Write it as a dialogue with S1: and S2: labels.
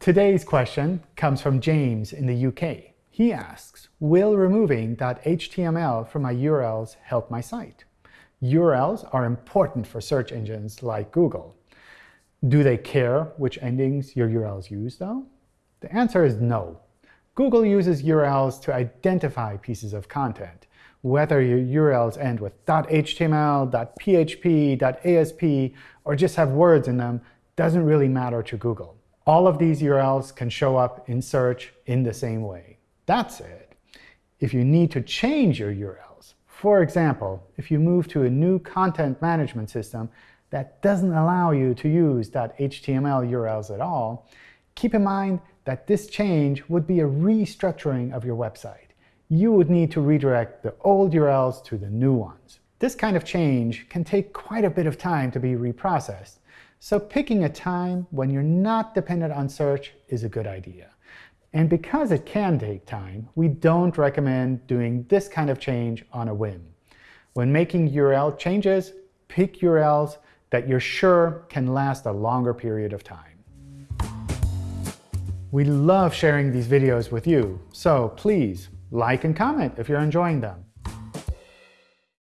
S1: Today's question comes from James in the UK. He asks, will removing .html from my URLs help my site? URLs are important for search engines like Google. Do they care which endings your URLs use, though? The answer is no. Google uses URLs to identify pieces of content. Whether your URLs end with .html, .php, .asp, or just have words in them doesn't really matter to Google. All of these URLs can show up in search in the same way. That's it. If you need to change your URLs, for example, if you move to a new content management system that doesn't allow you to use .html URLs at all, keep in mind that this change would be a restructuring of your website. You would need to redirect the old URLs to the new ones. This kind of change can take quite a bit of time to be reprocessed, so picking a time when you're not dependent on search is a good idea. And because it can take time, we don't recommend doing this kind of change on a whim. When making URL changes, pick URLs that you're sure can last a longer period of time. We love sharing these videos with you, so please like and comment if you're enjoying them.